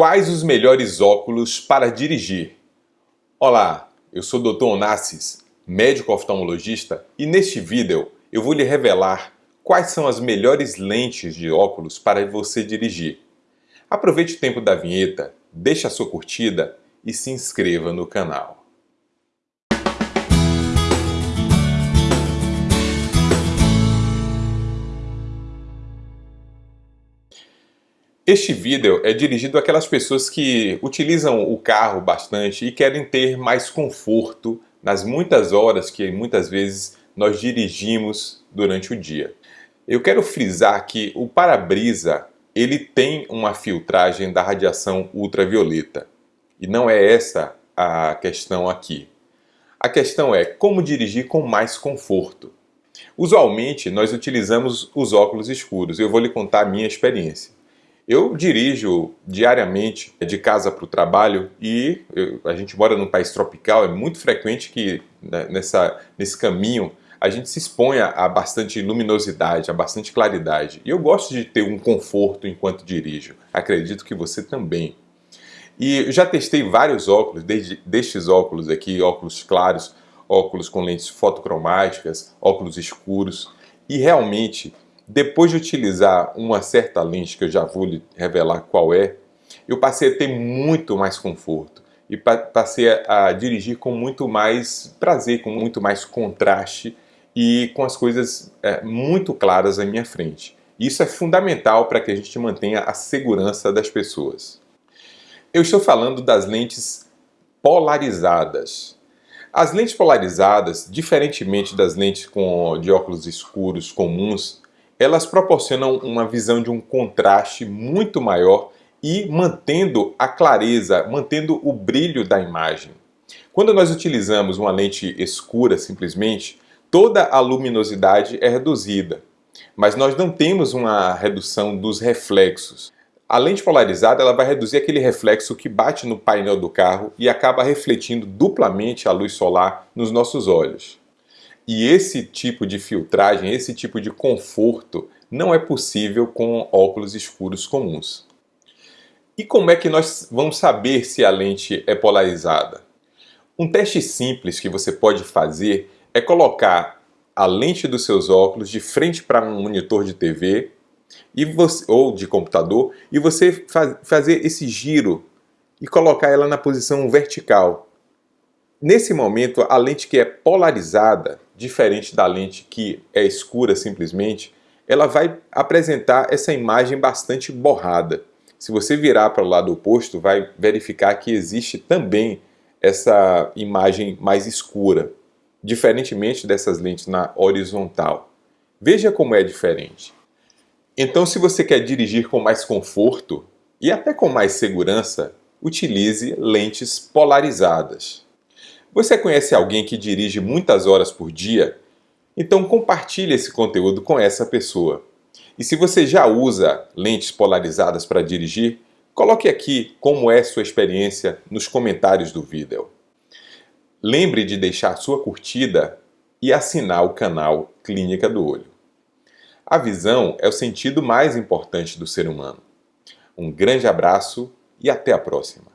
Quais os melhores óculos para dirigir? Olá, eu sou o Dr. Onassis, médico oftalmologista e neste vídeo eu vou lhe revelar quais são as melhores lentes de óculos para você dirigir. Aproveite o tempo da vinheta, deixe a sua curtida e se inscreva no canal. Este vídeo é dirigido àquelas pessoas que utilizam o carro bastante e querem ter mais conforto nas muitas horas que muitas vezes nós dirigimos durante o dia. Eu quero frisar que o para-brisa ele tem uma filtragem da radiação ultravioleta e não é essa a questão aqui. A questão é como dirigir com mais conforto. Usualmente nós utilizamos os óculos escuros, eu vou lhe contar a minha experiência. Eu dirijo diariamente de casa para o trabalho e eu, a gente mora num país tropical, é muito frequente que né, nessa, nesse caminho a gente se exponha a bastante luminosidade, a bastante claridade. E eu gosto de ter um conforto enquanto dirijo. Acredito que você também. E já testei vários óculos, desde destes óculos aqui, óculos claros, óculos com lentes fotocromáticas, óculos escuros, e realmente depois de utilizar uma certa lente, que eu já vou lhe revelar qual é, eu passei a ter muito mais conforto e passei a dirigir com muito mais prazer, com muito mais contraste e com as coisas é, muito claras à minha frente. Isso é fundamental para que a gente mantenha a segurança das pessoas. Eu estou falando das lentes polarizadas. As lentes polarizadas, diferentemente das lentes com, de óculos escuros comuns, elas proporcionam uma visão de um contraste muito maior e mantendo a clareza, mantendo o brilho da imagem. Quando nós utilizamos uma lente escura simplesmente, toda a luminosidade é reduzida, mas nós não temos uma redução dos reflexos. A lente polarizada ela vai reduzir aquele reflexo que bate no painel do carro e acaba refletindo duplamente a luz solar nos nossos olhos. E esse tipo de filtragem, esse tipo de conforto não é possível com óculos escuros comuns. E como é que nós vamos saber se a lente é polarizada? Um teste simples que você pode fazer é colocar a lente dos seus óculos de frente para um monitor de TV e você, ou de computador e você faz, fazer esse giro e colocar ela na posição vertical. Nesse momento, a lente que é polarizada, diferente da lente que é escura simplesmente, ela vai apresentar essa imagem bastante borrada. Se você virar para o lado oposto, vai verificar que existe também essa imagem mais escura, diferentemente dessas lentes na horizontal. Veja como é diferente. Então, se você quer dirigir com mais conforto e até com mais segurança, utilize lentes polarizadas. Você conhece alguém que dirige muitas horas por dia? Então compartilhe esse conteúdo com essa pessoa. E se você já usa lentes polarizadas para dirigir, coloque aqui como é sua experiência nos comentários do vídeo. Lembre de deixar sua curtida e assinar o canal Clínica do Olho. A visão é o sentido mais importante do ser humano. Um grande abraço e até a próxima.